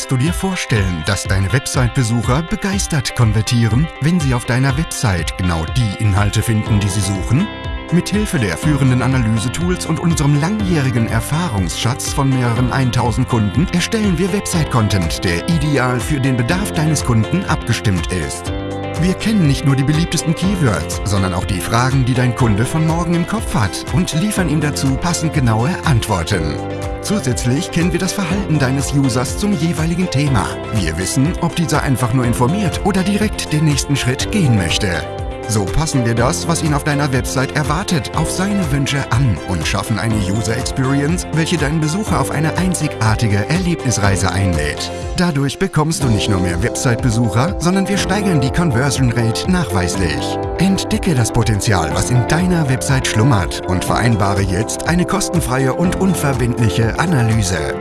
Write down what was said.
Kannst du dir vorstellen, dass deine Website-Besucher begeistert konvertieren, wenn sie auf deiner Website genau die Inhalte finden, die sie suchen? Mithilfe der führenden Analysetools und unserem langjährigen Erfahrungsschatz von mehreren 1000 Kunden erstellen wir Website-Content, der ideal für den Bedarf deines Kunden abgestimmt ist. Wir kennen nicht nur die beliebtesten Keywords, sondern auch die Fragen, die dein Kunde von morgen im Kopf hat und liefern ihm dazu passend genaue Antworten. Zusätzlich kennen wir das Verhalten deines Users zum jeweiligen Thema. Wir wissen, ob dieser einfach nur informiert oder direkt den nächsten Schritt gehen möchte. So passen wir das, was ihn auf deiner Website erwartet, auf seine Wünsche an und schaffen eine User Experience, welche deinen Besucher auf eine einzigartige Erlebnisreise einlädt. Dadurch bekommst du nicht nur mehr Website-Besucher, sondern wir steigern die Conversion Rate nachweislich. Entdecke das Potenzial, was in deiner Website schlummert und vereinbare jetzt eine kostenfreie und unverbindliche Analyse.